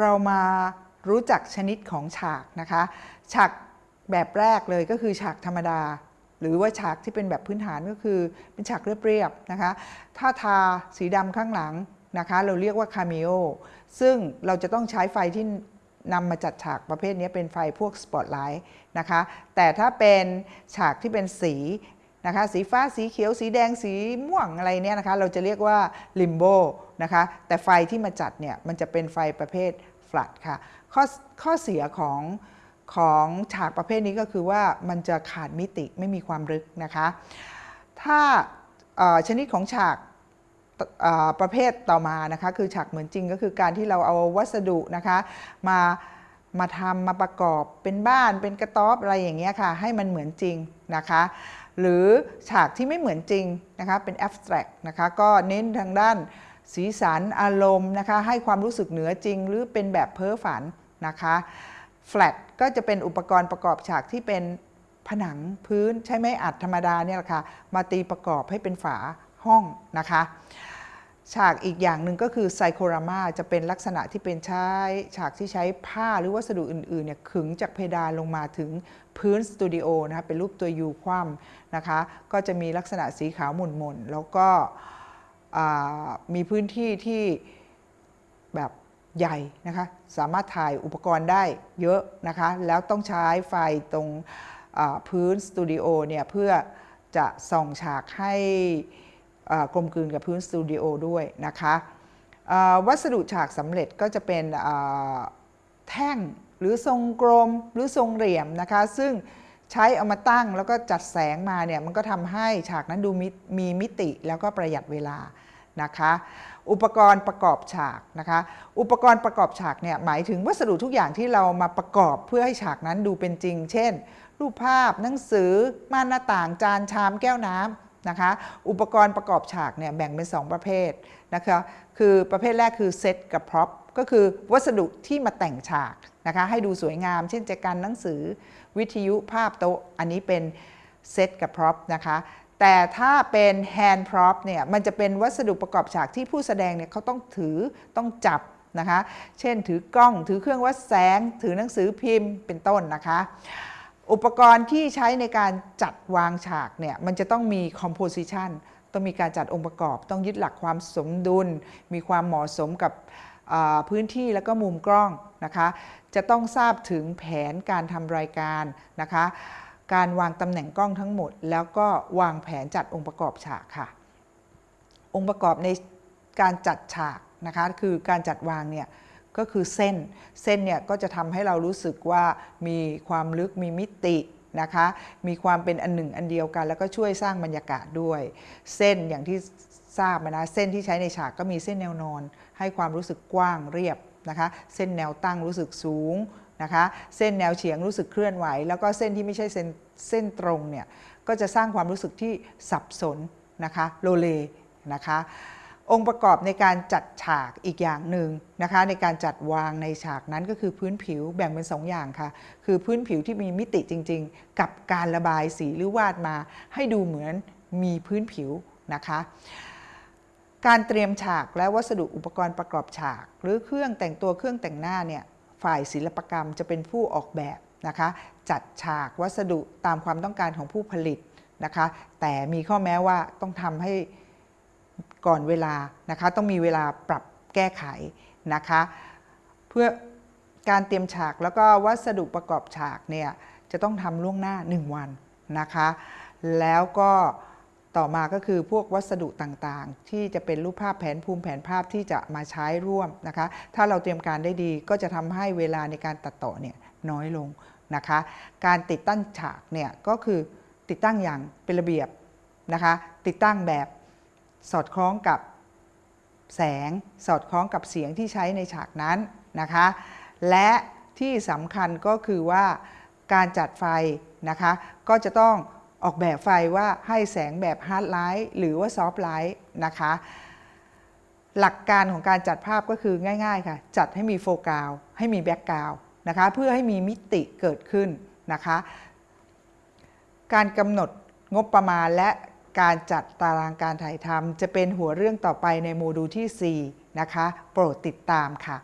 เรามารู้จักชนิดของฉากนะคะ ฉากแบบแรกเลยก็คือฉากธรรมดา หรือว่าฉากที่เป็นแบบพื้นฐานก็คือเป็นฉากเรียบๆนะคะ ถ้าทาสีดำข้างหลังนะคะ เราเรียกว่าคาเมโอซึ่งเราจะต้องใช้ไฟที่นำมาจัดฉากประเภทนี้เป็นไฟพวกสปอตไลท์นะคะ แต่ถ้าเป็นฉากที่เป็นสีนะคะ สีฟ้าสีเขียว สีแดงสีม่วงอะไรเนี่ยนะคะ เราจะเรียกว่าลิมโบ นะคะ แต่ไฟที่มาจัดเนี่ยมันจะเป็นไฟประเภทฟลัดค่ะข้อข้อเสียของของฉากประเภทนี้ก็คือว่ามันจะขาดมิติไม่มีความลึกนะคะ ถ้าชนิดของฉากประเภทต่อมานะคะคือฉากเหมือนจริงก็คือการที่เราเอาวัสดุนะคะมามาทำมาประกอบเป็นบ้านเป็นกระต๊อบอะไรอย่างเงี้ยค่ะให้มันเหมือนจริงนะคะหรือฉากที่ไม่เหมือนจริงนะคะเป็น abstract นะคะก็เน้นทางด้าน สีสันอารมณ์นะคะให้ความรู้สึกเหนือจริง หรือเป็นแบบเพ้อฝันนะคะ flat ก็จะเป็นอุปกรณ์ประกอบฉากที่เป็นผนังพื้นใช้ไม้อัดธรรมดาเนี่ยแหละค่ะมาตีประกอบให้เป็นฝาห้องนะคะฉากอีกอย่างหนึ่งก็คือไซโครามาจะเป็นลักษณะที่เป็นใช้ฉากที่ใช้ผ้าหรือวัสดุอื่นๆเนี่ยขึงจากเพดานลงมาถึงพื้นสตูดิโอนะคะเป็นรูปตัวยูคว่ำนะคะก็จะมีลักษณะสีขาวหม่นๆแล้วก็ มีพื้นที่ที่แบบใหญ่นะคะ สามารถถ่ายอุปกรณ์ได้เยอะนะคะ แล้วต้องใช้ไฟตรงพื้นสตูดิโอเนี่ยเพื่อจะส่องฉากให้กลมกลืนกับพื้นสตูดิโอด้วยนะคะวัสดุฉากสำเร็จก็จะเป็นแท่งหรือทรงกลมหรือทรงเหลี่ยมนะคะ ซึ่ง ใช้เอามาตั้งแล้วก็จัดแสงมาเนี่ยมันก็ทำให้ฉากนั้นดูมมีมิติแล้วก็ประหยัดเวลานะคะ อุปกรณ์ประกอบฉากนะคะ อุปกรณ์ประกอบฉากเนี่ยหมายถึงวัสดุทุกอย่างที่เรามาประกอบเพื่อให้ฉากนั้นดูเป็นจริง เช่น รูปภาพหนังสือ ม่านหน้าต่าง จานชามแก้วน้ำนะคะ อุปกรณ์ประกอบฉากเนี่ยแบ่งเป็น 2 ประเภทนะคะ คือประเภทแรกคือเซตกับ prop ก็คือวัสดุที่มาแต่งฉากนะคะให้ดูสวยงาม เช่นแจกันหนังสือวิทยุภาพโต๊ะ อันนี้เป็นเซตกับ prop นะคะแต่ถ้าเป็น hand prop เนี่ยมันจะเป็นวัสดุประกอบฉากที่ผู้แสดงเนี่ยเขาต้องถือต้องจับนะคะ เช่นถือกล้องถือเครื่องวัดแสง ถือหนังสือพิมพ์เป็นต้นนะคะ อุปกรณ์ที่ใช้ในการจัดวางฉากเนี่ยมันจะต้องมี composition ต้องมีการจัดองค์ประกอบ ต้องยึดหลักความสมดุล มีความเหมาะสมกับ พื้นที่แล้วก็มุมกล้องนะคะจะต้องทราบถึงแผนการทำรายการนะคะการวางตำแหน่งกล้องทั้งหมด แล้วก็วางแผนจัดองค์ประกอบฉากค่ะ องค์ประกอบในการจัดฉากนะคะคือการจัดวางเนี่ยก็คือเส้นเส้นเนี่ยก็จะทำให้เรารู้สึกว่ามีความลึกมีมิติ นะคะ มีความเป็นอันหนึ่งอันเดียวกัน แล้วก็ช่วยสร้างบรรยากาศด้วย เส้นอย่างที่ทราบนะเส้นที่ใช้ในฉากก็มีเส้นแนวนอน ให้ความรู้สึกกว้างเรียบนะคะ เส้นแนวตั้งรู้สึกสูงนะคะ เส้นแนวเฉียงรู้สึกเคลื่อนไหว แล้วก็เส้นที่ไม่ใช่เส้นเส้นตรงเนี่ยก็จะสร้างความรู้สึกที่สับสนนะคะโลเลนะคะ องค์ประกอบในการจัดฉากอีกอย่างหนึ่งนะคะ ในการจัดวางในฉากนั้นก็คือพื้นผิวแบ่งเป็น2ออย่างค่ะ คือพื้นผิวที่มีมิติจริง ๆ กับการระบายสีหรือวาดมา ให้ดูเหมือนมีพื้นผิวนะคะการเตรียมฉากและวัสดุอุปกรณ์ประกอบฉาก หรือเครื่องแต่งตัวเครื่องแต่งหน้าเนี่ยฝ่ายศิลปกรรมจะเป็นผู้ออกแบบนะคะ จัดฉากวัสดุตามความต้องการของผู้ผลิตนะคะ แต่มีข้อแม้ว่าต้องทำให้ ก่อนเวลานะคะต้องมีเวลาปรับแก้ไขนะคะเพื่อการเตรียมฉากแล้วก็วัสดุประกอบฉากเนี่ยจะต้องทำล่วงหน้า 1 วันนะคะ แล้วก็ต่อมาก็คือพวกวัสดุต่างๆ ที่จะเป็นรูปภาพแผนภูมิแผนภาพที่จะมาใช้ร่วมนะคะ ถ้าเราเตรียมการได้ดีก็จะทำให้เวลาในการตัดต่อเนี่ยน้อยลงนะคะ การติดตั้งฉากเนี่ยก็คือติดตั้งอย่างเป็นระเบียบนะคะ ติดตั้งแบบ สอดคล้องกับแสง สอดคล้องกับเสียงที่ใช้ในฉากนั้นนะคะ และที่สำคัญก็คือว่าการจัดไฟนะคะ ก็จะต้องออกแบบไฟว่าให้แสงแบบ hard light หรือว่า soft light นะคะ หลักการของการจัดภาพก็คือง่ายๆค่ะ จัดให้มีโฟกัสให้มี background นะคะเพื่อให้มีมิติเกิดขึ้นนะคะ การกำหนดงบประมาณและ การจัดตารางการถ่ายทำจะเป็นหัวเรื่องต่อไปในโมดูลที่ 4 นะคะ โปรดติดตามค่ะ